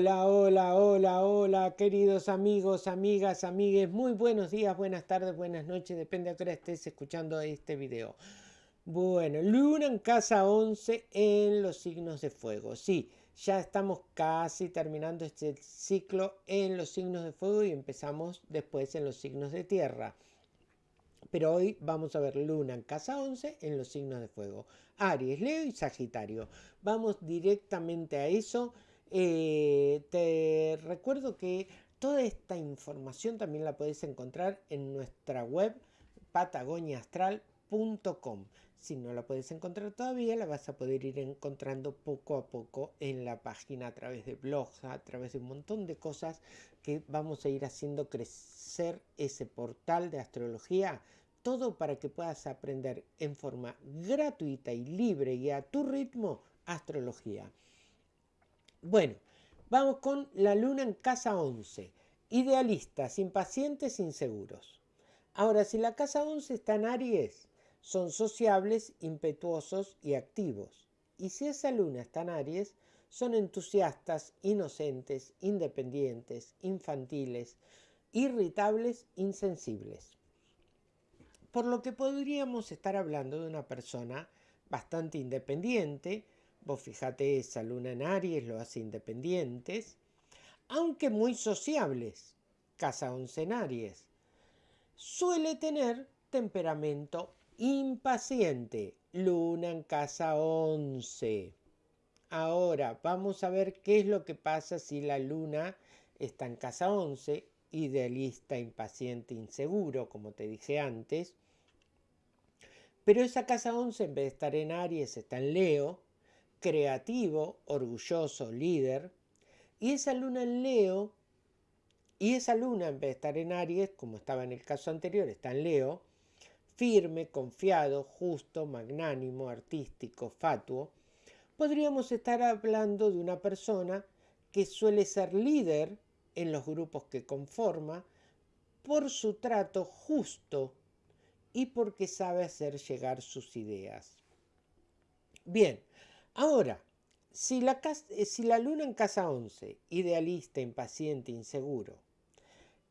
Hola, hola, hola, hola, queridos amigos, amigas, amigues, muy buenos días, buenas tardes, buenas noches, depende a qué hora estés escuchando este video. Bueno, luna en casa 11 en los signos de fuego. Sí, ya estamos casi terminando este ciclo en los signos de fuego y empezamos después en los signos de tierra. Pero hoy vamos a ver luna en casa 11 en los signos de fuego. Aries, Leo y Sagitario. Vamos directamente a eso. Eh, te recuerdo que toda esta información también la puedes encontrar en nuestra web patagoniaastral.com. Si no la puedes encontrar todavía, la vas a poder ir encontrando poco a poco en la página a través de blogs, a través de un montón de cosas que vamos a ir haciendo crecer ese portal de astrología. Todo para que puedas aprender en forma gratuita y libre y a tu ritmo astrología. Bueno, vamos con la luna en casa 11. Idealistas, impacientes, inseguros. Ahora, si la casa 11 está en Aries, son sociables, impetuosos y activos. Y si esa luna está en Aries, son entusiastas, inocentes, independientes, infantiles, irritables, insensibles. Por lo que podríamos estar hablando de una persona bastante independiente, Vos fíjate, esa luna en Aries lo hace independientes, aunque muy sociables. Casa 11 en Aries. Suele tener temperamento impaciente. Luna en casa 11. Ahora, vamos a ver qué es lo que pasa si la luna está en casa 11, idealista, impaciente, inseguro, como te dije antes. Pero esa casa 11, en vez de estar en Aries, está en Leo creativo, orgulloso, líder, y esa luna en Leo, y esa luna en vez de estar en Aries, como estaba en el caso anterior, está en Leo, firme, confiado, justo, magnánimo, artístico, fatuo, podríamos estar hablando de una persona que suele ser líder en los grupos que conforma por su trato justo y porque sabe hacer llegar sus ideas. Bien, Ahora, si la, eh, si la luna en casa 11, idealista, impaciente, inseguro,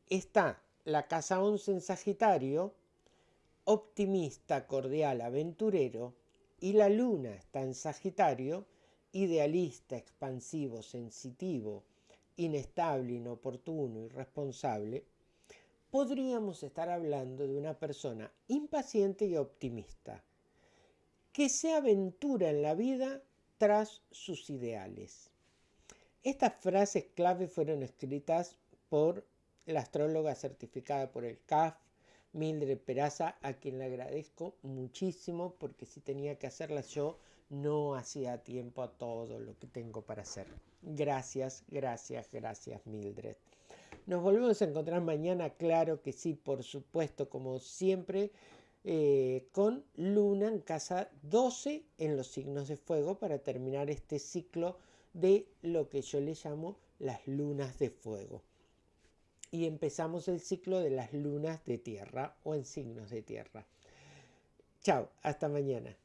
está la casa 11 en Sagitario, optimista, cordial, aventurero, y la luna está en Sagitario, idealista, expansivo, sensitivo, inestable, inoportuno, irresponsable, podríamos estar hablando de una persona impaciente y optimista, que se aventura en la vida tras sus ideales. Estas frases clave fueron escritas por la astróloga certificada por el CAF, Mildred Peraza, a quien le agradezco muchísimo porque si tenía que hacerlas yo no hacía tiempo a todo lo que tengo para hacer. Gracias, gracias, gracias Mildred. Nos volvemos a encontrar mañana, claro que sí, por supuesto, como siempre. Eh, con Luna en casa 12 en los signos de fuego para terminar este ciclo de lo que yo le llamo las lunas de fuego. Y empezamos el ciclo de las lunas de tierra o en signos de tierra. Chao, hasta mañana.